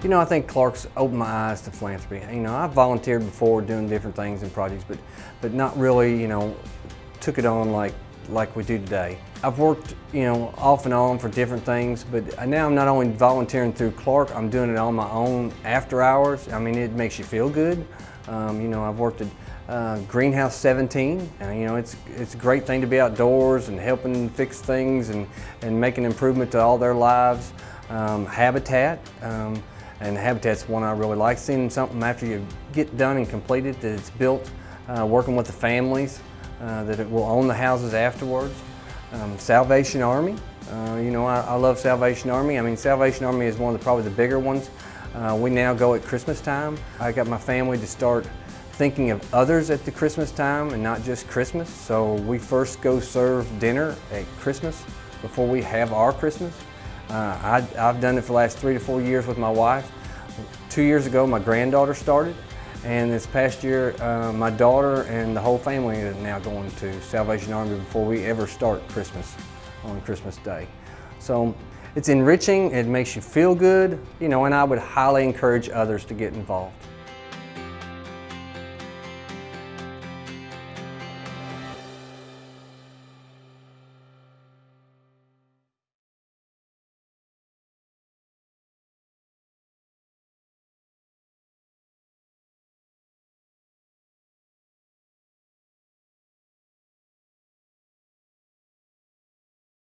You know, I think Clark's opened my eyes to philanthropy. You know, I've volunteered before doing different things and projects, but, but not really, you know, took it on like, like we do today. I've worked, you know, off and on for different things, but now I'm not only volunteering through Clark, I'm doing it on my own after hours. I mean, it makes you feel good. Um, you know, I've worked at uh, Greenhouse 17, and you know, it's, it's a great thing to be outdoors and helping fix things and, and make an improvement to all their lives. Um, Habitat, um, and Habitat's one I really like, seeing something after you get done and completed that it's built, uh, working with the families, uh, that it will own the houses afterwards. Um, Salvation Army, uh, you know, I, I, love Salvation Army. I mean, Salvation Army is one of the, probably the bigger ones. Uh, we now go at Christmas time. I got my family to start thinking of others at the Christmas time and not just Christmas. So we first go serve dinner at Christmas before we have our Christmas. Uh, I, have done it for the last three to four years with my wife. Two years ago, my granddaughter started, and this past year, uh, my daughter and the whole family are now going to Salvation Army before we ever start Christmas on Christmas Day. So it's enriching, it makes you feel good, you know, and I would highly encourage others to get involved.